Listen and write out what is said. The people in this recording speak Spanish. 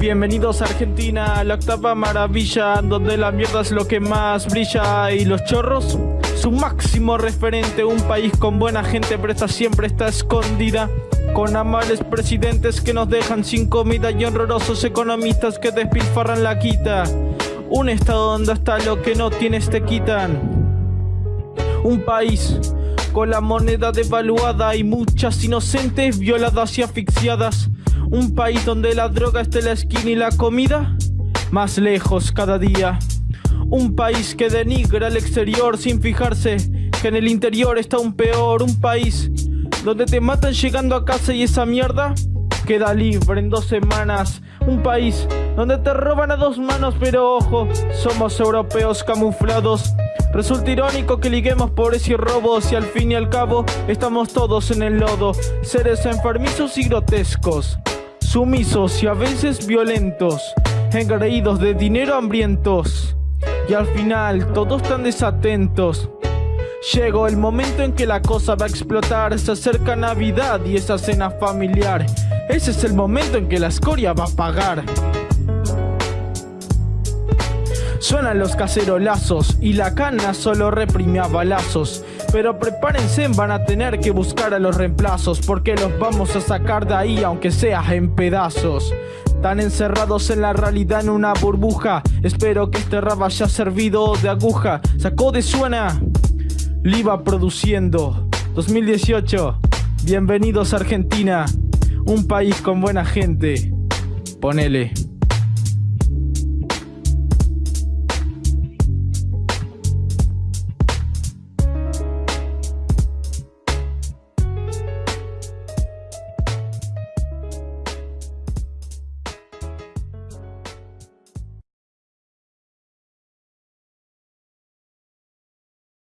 Bienvenidos a Argentina, la octava maravilla, donde la mierda es lo que más brilla y los chorros, su máximo referente, un país con buena gente, pero esta siempre está escondida, con amables presidentes que nos dejan sin comida y honrosos economistas que despilfarran la quita, un estado donde hasta lo que no tienes te quitan, un país con la moneda devaluada y muchas inocentes violadas y asfixiadas. Un país donde la droga esté en la esquina y la comida más lejos cada día. Un país que denigra el exterior sin fijarse que en el interior está un peor. Un país donde te matan llegando a casa y esa mierda queda libre en dos semanas. Un país donde te roban a dos manos, pero ojo, somos europeos camuflados. Resulta irónico que liguemos pobres y robos y al fin y al cabo estamos todos en el lodo, seres enfermizos y grotescos sumisos y a veces violentos, engreídos de dinero hambrientos. Y al final todos tan desatentos. Llegó el momento en que la cosa va a explotar, se acerca Navidad y esa cena familiar. Ese es el momento en que la escoria va a pagar. Suenan los cacerolazos y la cana solo reprime a balazos. Pero prepárense, van a tener que buscar a los reemplazos porque los vamos a sacar de ahí aunque sea en pedazos. Tan encerrados en la realidad en una burbuja. Espero que este rap haya servido de aguja. Sacó de suena. Liva produciendo. 2018. Bienvenidos a Argentina. Un país con buena gente. Ponele.